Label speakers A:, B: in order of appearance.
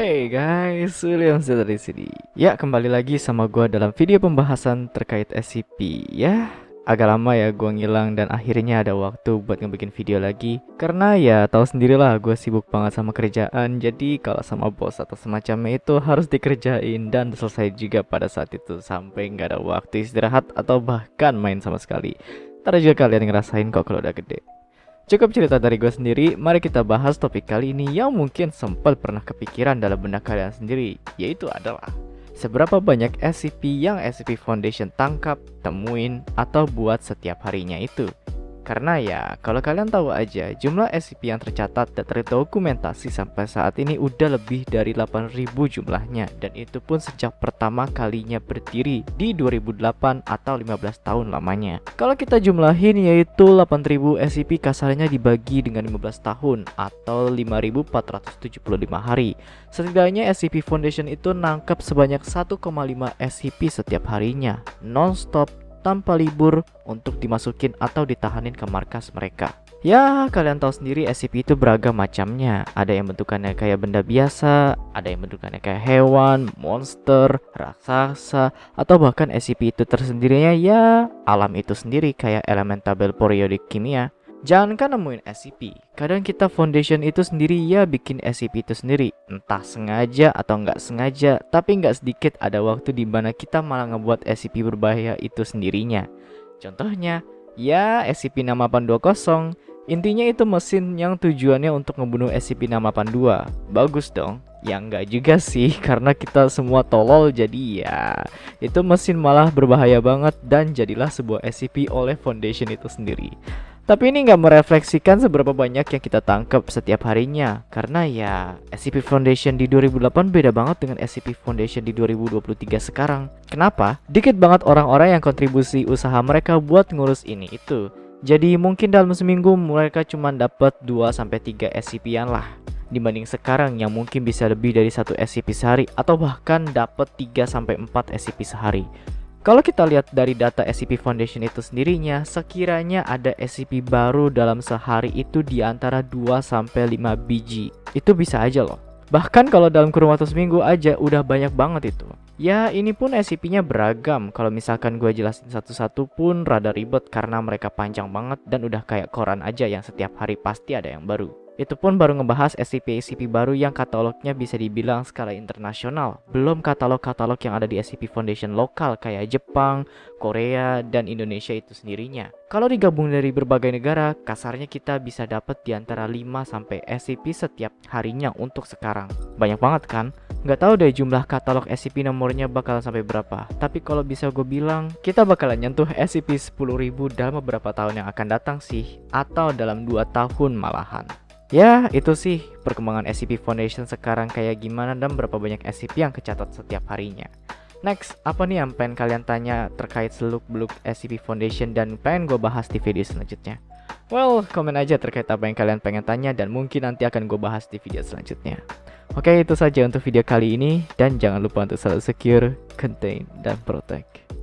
A: Hey guys, William dari sini. Ya, kembali lagi sama gua dalam video pembahasan terkait SCP. Ya, agak lama ya gua ngilang dan akhirnya ada waktu buat ngebikin video lagi. Karena ya tahu sendirilah gue sibuk banget sama kerjaan. Jadi kalau sama bos atau semacamnya itu harus dikerjain dan selesai juga pada saat itu sampai nggak ada waktu istirahat atau bahkan main sama sekali. Ntar juga kalian ngerasain kok kalau udah gede. Cukup cerita dari gue sendiri, mari kita bahas topik kali ini yang mungkin sempat pernah kepikiran dalam benak kalian sendiri, yaitu adalah seberapa banyak SCP yang SCP Foundation tangkap, temuin, atau buat setiap harinya itu. Karena ya, kalau kalian tahu aja, jumlah SCP yang tercatat dan terdokumentasi sampai saat ini udah lebih dari 8000 jumlahnya dan itu pun sejak pertama kalinya berdiri di 2008 atau 15 tahun lamanya. Kalau kita jumlahin yaitu 8000 SCP kasarnya dibagi dengan 15 tahun atau 5475 hari. Setidaknya SCP Foundation itu nangkep sebanyak 1,5 SCP setiap harinya, non-stop tanpa libur untuk dimasukin atau ditahanin ke markas mereka. Ya, kalian tahu sendiri SCP itu beragam macamnya. Ada yang bentukannya kayak benda biasa, ada yang bentukannya kayak hewan, monster, raksasa, atau bahkan SCP itu tersendirinya ya alam itu sendiri kayak elemen tabel periodik kimia. Jangankan nemuin SCP, kadang kita foundation itu sendiri ya bikin SCP itu sendiri. Entah sengaja atau nggak sengaja, tapi nggak sedikit ada waktu di mana kita malah ngebuat SCP berbahaya itu sendirinya. Contohnya, ya SCP-6820 Intinya itu mesin yang tujuannya untuk ngebunuh SCP-682 Bagus dong. Ya nggak juga sih karena kita semua tolol jadi ya Itu mesin malah berbahaya banget dan jadilah sebuah SCP oleh Foundation itu sendiri tapi ini nggak merefleksikan seberapa banyak yang kita tangkap setiap harinya. Karena ya SCP Foundation di 2008 beda banget dengan SCP Foundation di 2023 sekarang. Kenapa? Dikit banget orang-orang yang kontribusi usaha mereka buat ngurus ini itu. Jadi mungkin dalam seminggu mereka cuma dapat 2-3 SCP-an lah. Dibanding sekarang yang mungkin bisa lebih dari satu SCP sehari atau bahkan dapat 3-4 SCP sehari kalau kita lihat dari data SCP Foundation itu sendirinya, sekiranya ada SCP baru dalam sehari itu di antara 2-5 biji. Itu bisa aja loh. Bahkan kalau dalam kurun waktu seminggu aja udah banyak banget itu. Ya ini pun SCP-nya beragam. Kalau misalkan gue jelasin satu-satu pun rada ribet karena mereka panjang banget dan udah kayak koran aja yang setiap hari pasti ada yang baru. Itu pun baru ngebahas SCP-SCP baru yang katalognya bisa dibilang skala internasional. Belum katalog-katalog yang ada di SCP Foundation lokal kayak Jepang, Korea, dan Indonesia itu sendirinya. Kalau digabung dari berbagai negara, kasarnya kita bisa dapat di antara 5 sampai SCP setiap harinya untuk sekarang. Banyak banget kan? Nggak tahu deh jumlah katalog SCP nomornya bakal sampai berapa. Tapi kalau bisa gue bilang, kita bakalan nyentuh SCP 10.000 dalam beberapa tahun yang akan datang sih. Atau dalam 2 tahun malahan. Ya, itu sih perkembangan SCP Foundation sekarang kayak gimana dan berapa banyak SCP yang kecatat setiap harinya. Next, apa nih yang pengen kalian tanya terkait seluk-beluk SCP Foundation dan pengen gue bahas di video selanjutnya? Well, komen aja terkait apa yang kalian pengen tanya dan mungkin nanti akan gue bahas di video selanjutnya. Oke, itu saja untuk video kali ini dan jangan lupa untuk selalu secure, contain, dan protect.